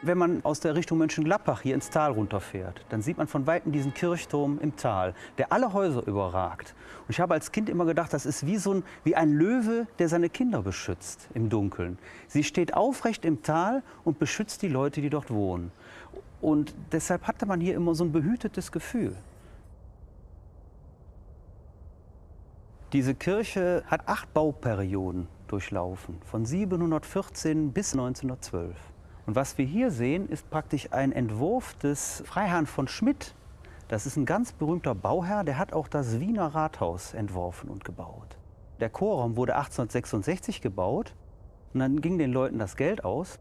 Wenn man aus der Richtung Mönchengladbach hier ins Tal runterfährt, dann sieht man von Weitem diesen Kirchturm im Tal, der alle Häuser überragt. Und ich habe als Kind immer gedacht, das ist wie, so ein, wie ein Löwe, der seine Kinder beschützt im Dunkeln. Sie steht aufrecht im Tal und beschützt die Leute, die dort wohnen. Und deshalb hatte man hier immer so ein behütetes Gefühl. Diese Kirche hat acht Bauperioden durchlaufen, von 714 bis 1912. Und was wir hier sehen, ist praktisch ein Entwurf des Freiherrn von Schmidt. Das ist ein ganz berühmter Bauherr, der hat auch das Wiener Rathaus entworfen und gebaut. Der Chorraum wurde 1866 gebaut und dann ging den Leuten das Geld aus.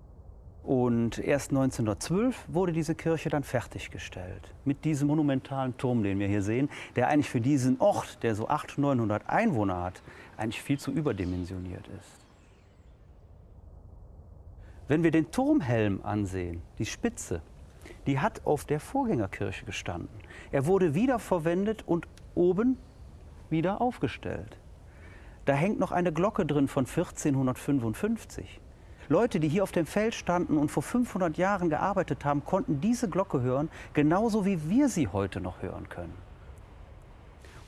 Und erst 1912 wurde diese Kirche dann fertiggestellt. Mit diesem monumentalen Turm, den wir hier sehen, der eigentlich für diesen Ort, der so 800, 900 Einwohner hat, eigentlich viel zu überdimensioniert ist. Wenn wir den Turmhelm ansehen, die Spitze, die hat auf der Vorgängerkirche gestanden. Er wurde wiederverwendet und oben wieder aufgestellt. Da hängt noch eine Glocke drin von 1455. Leute, die hier auf dem Feld standen und vor 500 Jahren gearbeitet haben, konnten diese Glocke hören, genauso wie wir sie heute noch hören können.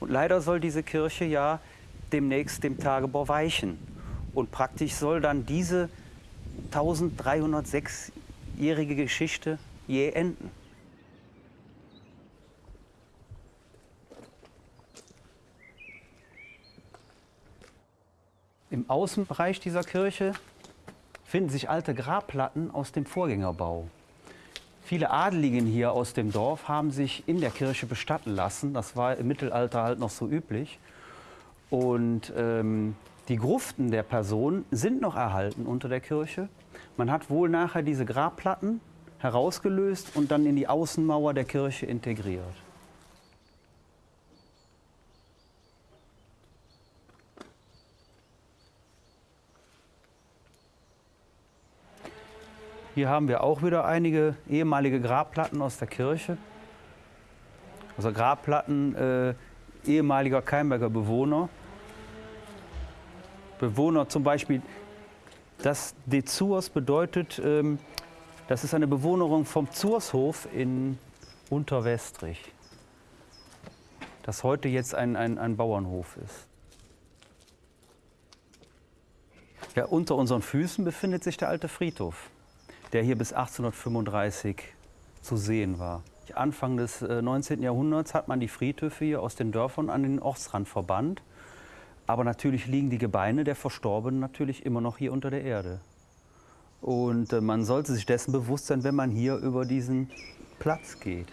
Und leider soll diese Kirche ja demnächst dem Tagebau weichen. Und praktisch soll dann diese 1306-jährige Geschichte je enden. Im Außenbereich dieser Kirche finden sich alte Grabplatten aus dem Vorgängerbau. Viele Adeligen hier aus dem Dorf haben sich in der Kirche bestatten lassen. Das war im Mittelalter halt noch so üblich. Und ähm, die Gruften der Person sind noch erhalten unter der Kirche. Man hat wohl nachher diese Grabplatten herausgelöst und dann in die Außenmauer der Kirche integriert. Hier haben wir auch wieder einige ehemalige Grabplatten aus der Kirche. Also Grabplatten äh, ehemaliger Keimberger Bewohner. Bewohner zum Beispiel, das De Zurs bedeutet, ähm, das ist eine Bewohnerung vom Zurshof in Unterwestrich, das heute jetzt ein, ein, ein Bauernhof ist. Ja, unter unseren Füßen befindet sich der alte Friedhof, der hier bis 1835 zu sehen war. Anfang des 19. Äh, Jahrhunderts hat man die Friedhöfe hier aus den Dörfern an den Ortsrand verbannt aber natürlich liegen die Gebeine der Verstorbenen natürlich immer noch hier unter der Erde. Und äh, man sollte sich dessen bewusst sein, wenn man hier über diesen Platz geht.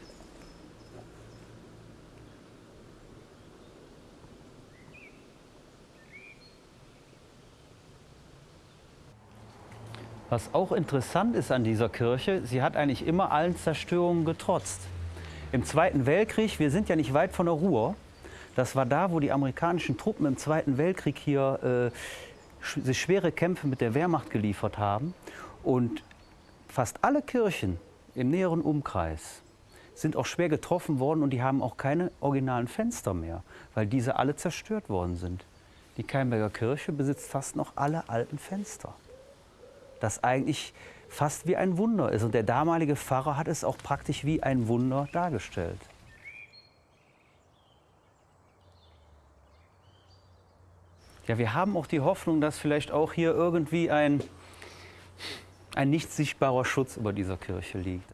Was auch interessant ist an dieser Kirche, sie hat eigentlich immer allen Zerstörungen getrotzt. Im Zweiten Weltkrieg, wir sind ja nicht weit von der Ruhr, das war da, wo die amerikanischen Truppen im Zweiten Weltkrieg hier äh, sich schwere Kämpfe mit der Wehrmacht geliefert haben. Und fast alle Kirchen im näheren Umkreis sind auch schwer getroffen worden und die haben auch keine originalen Fenster mehr, weil diese alle zerstört worden sind. Die Keimberger Kirche besitzt fast noch alle alten Fenster. Das eigentlich fast wie ein Wunder ist. Und der damalige Pfarrer hat es auch praktisch wie ein Wunder dargestellt. Ja, wir haben auch die Hoffnung, dass vielleicht auch hier irgendwie ein, ein nicht sichtbarer Schutz über dieser Kirche liegt.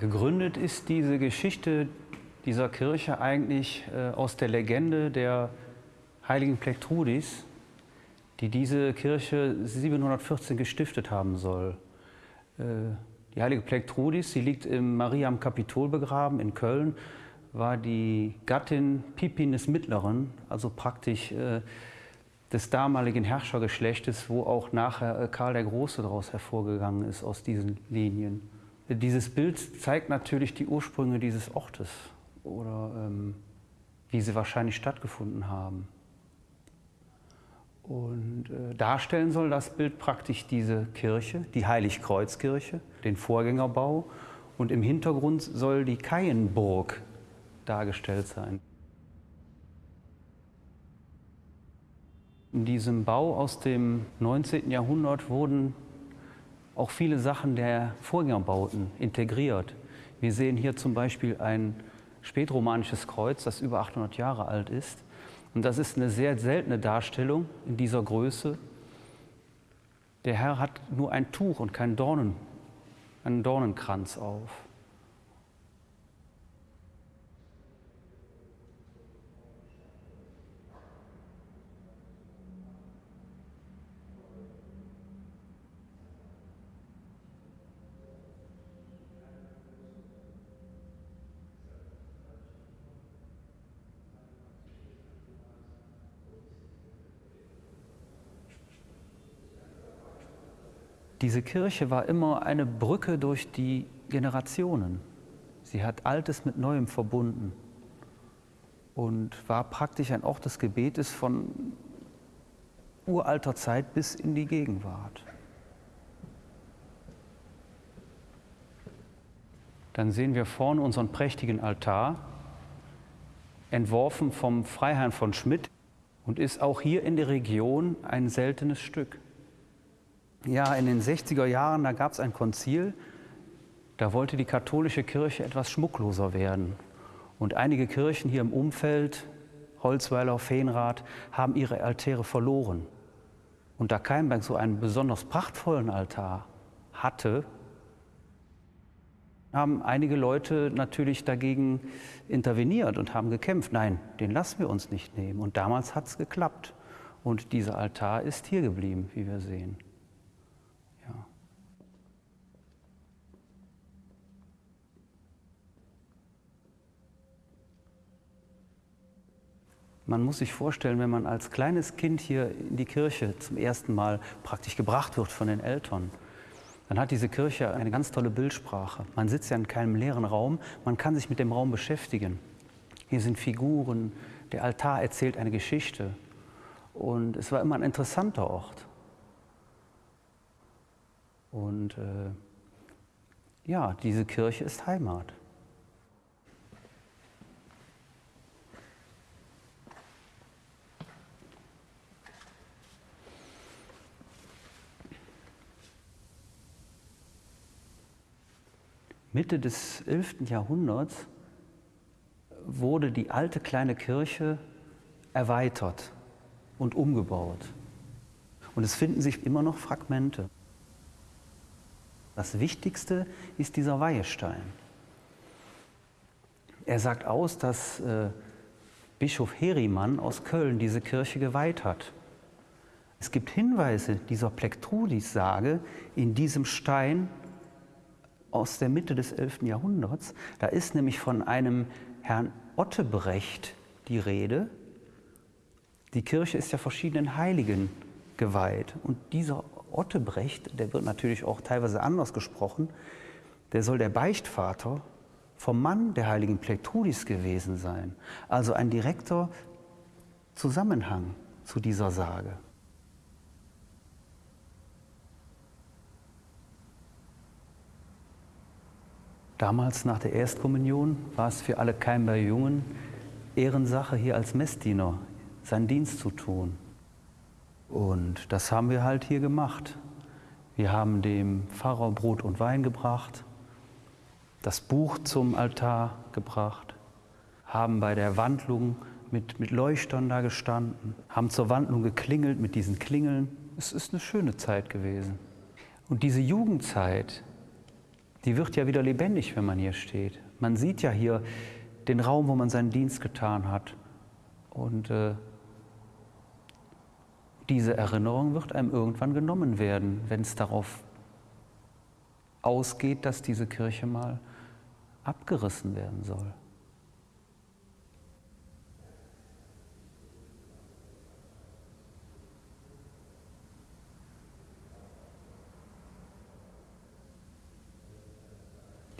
Gegründet ist diese Geschichte dieser Kirche eigentlich äh, aus der Legende der heiligen Plektrudis, die diese Kirche 714 gestiftet haben soll. Äh, die heilige Plektrudis, sie liegt im Maria am Kapitol begraben in Köln, war die Gattin Pipin des Mittleren, also praktisch äh, des damaligen Herrschergeschlechtes, wo auch nachher Karl der Große daraus hervorgegangen ist aus diesen Linien. Dieses Bild zeigt natürlich die Ursprünge dieses Ortes oder ähm, wie sie wahrscheinlich stattgefunden haben. Und äh, darstellen soll das Bild praktisch diese Kirche, die Heiligkreuzkirche, den Vorgängerbau. Und im Hintergrund soll die Kaienburg dargestellt sein. In diesem Bau aus dem 19. Jahrhundert wurden auch viele Sachen der Vorgängerbauten integriert. Wir sehen hier zum Beispiel ein spätromanisches Kreuz, das über 800 Jahre alt ist. Und das ist eine sehr seltene Darstellung in dieser Größe. Der Herr hat nur ein Tuch und keinen Dornen, einen Dornenkranz auf. Diese Kirche war immer eine Brücke durch die Generationen. Sie hat Altes mit Neuem verbunden und war praktisch ein Ort des Gebetes von uralter Zeit bis in die Gegenwart. Dann sehen wir vorne unseren prächtigen Altar, entworfen vom Freiherrn von Schmidt und ist auch hier in der Region ein seltenes Stück. Ja, in den 60er Jahren, da gab es ein Konzil, da wollte die katholische Kirche etwas schmuckloser werden. Und einige Kirchen hier im Umfeld, Holzweiler, Feenrath, haben ihre Altäre verloren. Und da Keimberg so einen besonders prachtvollen Altar hatte, haben einige Leute natürlich dagegen interveniert und haben gekämpft. Nein, den lassen wir uns nicht nehmen. Und damals hat es geklappt. Und dieser Altar ist hier geblieben, wie wir sehen. Man muss sich vorstellen, wenn man als kleines Kind hier in die Kirche zum ersten Mal praktisch gebracht wird von den Eltern, dann hat diese Kirche eine ganz tolle Bildsprache. Man sitzt ja in keinem leeren Raum, man kann sich mit dem Raum beschäftigen. Hier sind Figuren, der Altar erzählt eine Geschichte. Und es war immer ein interessanter Ort. Und äh, ja, diese Kirche ist Heimat. Mitte des 11. Jahrhunderts wurde die alte kleine Kirche erweitert und umgebaut. Und es finden sich immer noch Fragmente. Das Wichtigste ist dieser Weihestein. Er sagt aus, dass äh, Bischof Herimann aus Köln diese Kirche geweiht hat. Es gibt Hinweise dieser Plektrudis-Sage in diesem Stein aus der Mitte des 11. Jahrhunderts. Da ist nämlich von einem Herrn Ottebrecht die Rede. Die Kirche ist ja verschiedenen Heiligen geweiht. Und dieser Ottebrecht, der wird natürlich auch teilweise anders gesprochen, der soll der Beichtvater vom Mann der heiligen Pleitrudis gewesen sein. Also ein direkter Zusammenhang zu dieser Sage. Damals nach der Erstkommunion war es für alle Keimber Jungen Ehrensache, hier als Messdiener seinen Dienst zu tun. Und das haben wir halt hier gemacht. Wir haben dem Pfarrer Brot und Wein gebracht, das Buch zum Altar gebracht, haben bei der Wandlung mit, mit Leuchtern da gestanden, haben zur Wandlung geklingelt mit diesen Klingeln. Es ist eine schöne Zeit gewesen. Und diese Jugendzeit, die wird ja wieder lebendig, wenn man hier steht. Man sieht ja hier den Raum, wo man seinen Dienst getan hat. Und äh, diese Erinnerung wird einem irgendwann genommen werden, wenn es darauf ausgeht, dass diese Kirche mal abgerissen werden soll.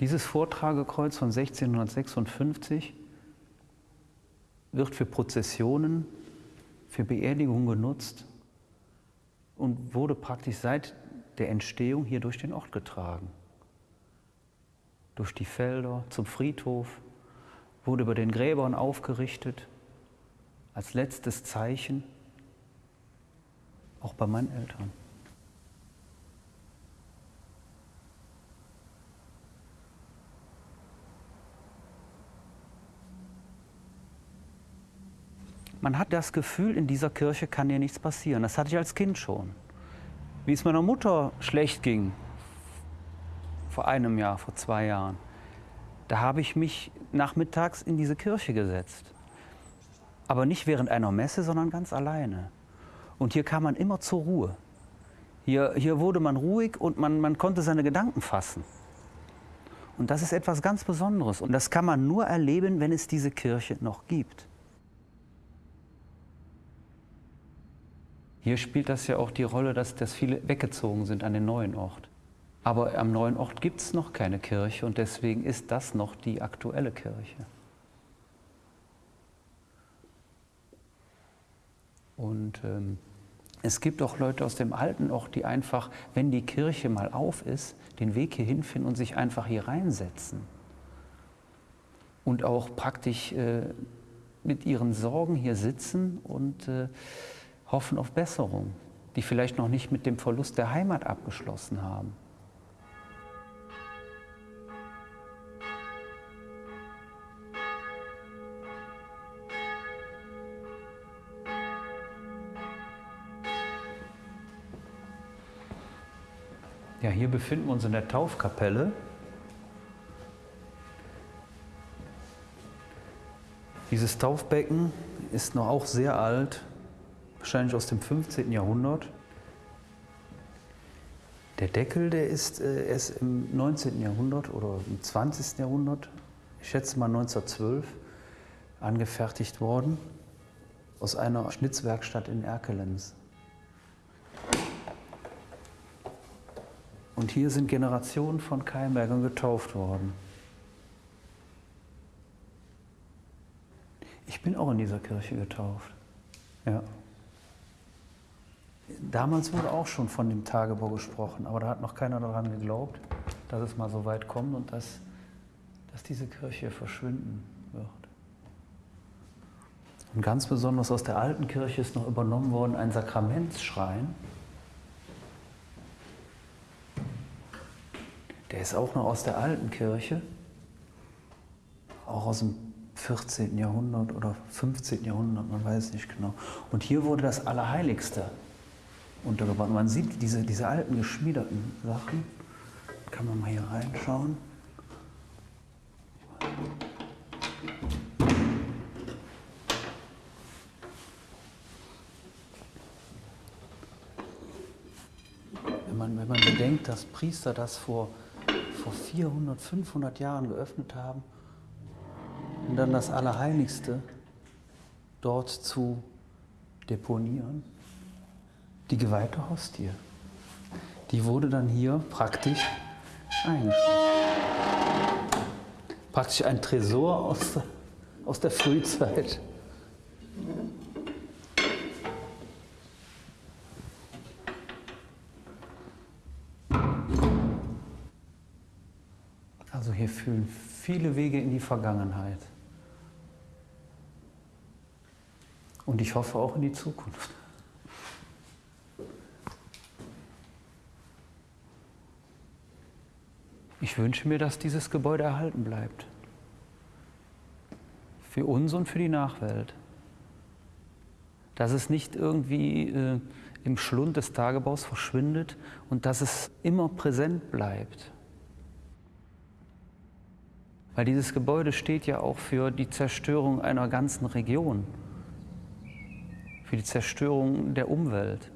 Dieses Vortragekreuz von 1656 wird für Prozessionen, für Beerdigungen genutzt und wurde praktisch seit der Entstehung hier durch den Ort getragen. Durch die Felder zum Friedhof, wurde über den Gräbern aufgerichtet, als letztes Zeichen, auch bei meinen Eltern. Man hat das Gefühl, in dieser Kirche kann dir nichts passieren. Das hatte ich als Kind schon. Wie es meiner Mutter schlecht ging, vor einem Jahr, vor zwei Jahren, da habe ich mich nachmittags in diese Kirche gesetzt. Aber nicht während einer Messe, sondern ganz alleine. Und hier kam man immer zur Ruhe. Hier, hier wurde man ruhig und man, man konnte seine Gedanken fassen. Und das ist etwas ganz Besonderes. Und das kann man nur erleben, wenn es diese Kirche noch gibt. Hier spielt das ja auch die Rolle, dass, dass viele weggezogen sind an den neuen Ort. Aber am neuen Ort gibt es noch keine Kirche und deswegen ist das noch die aktuelle Kirche. Und ähm, es gibt auch Leute aus dem alten Ort, die einfach, wenn die Kirche mal auf ist, den Weg hier hinfinden und sich einfach hier reinsetzen. Und auch praktisch äh, mit ihren Sorgen hier sitzen und äh, hoffen auf Besserung, die vielleicht noch nicht mit dem Verlust der Heimat abgeschlossen haben. Ja, hier befinden wir uns in der Taufkapelle. Dieses Taufbecken ist noch auch sehr alt, wahrscheinlich aus dem 15. Jahrhundert. Der Deckel, der ist äh, erst im 19. Jahrhundert oder im 20. Jahrhundert, ich schätze mal 1912, angefertigt worden aus einer Schnitzwerkstatt in Erkelenz. Und hier sind Generationen von Keimbergern getauft worden. Ich bin auch in dieser Kirche getauft. Ja. Damals wurde auch schon von dem Tagebau gesprochen, aber da hat noch keiner daran geglaubt, dass es mal so weit kommt und dass, dass diese Kirche verschwinden wird. Und ganz besonders aus der alten Kirche ist noch übernommen worden ein Sakramentsschrein. Der ist auch noch aus der alten Kirche, auch aus dem 14. Jahrhundert oder 15. Jahrhundert, man weiß nicht genau. Und hier wurde das Allerheiligste untergebracht. Man sieht diese, diese alten geschmiederten Sachen. Kann man mal hier reinschauen. Wenn man, wenn man bedenkt, dass Priester das vor, vor 400, 500 Jahren geöffnet haben und dann das Allerheiligste dort zu deponieren, die geweihte Hostie. Die wurde dann hier praktisch eingeschrieben. Praktisch ein Tresor aus der, aus der Frühzeit. Also hier fühlen viele Wege in die Vergangenheit. Und ich hoffe auch in die Zukunft. Ich wünsche mir, dass dieses Gebäude erhalten bleibt. Für uns und für die Nachwelt. Dass es nicht irgendwie äh, im Schlund des Tagebaus verschwindet und dass es immer präsent bleibt. Weil dieses Gebäude steht ja auch für die Zerstörung einer ganzen Region, für die Zerstörung der Umwelt.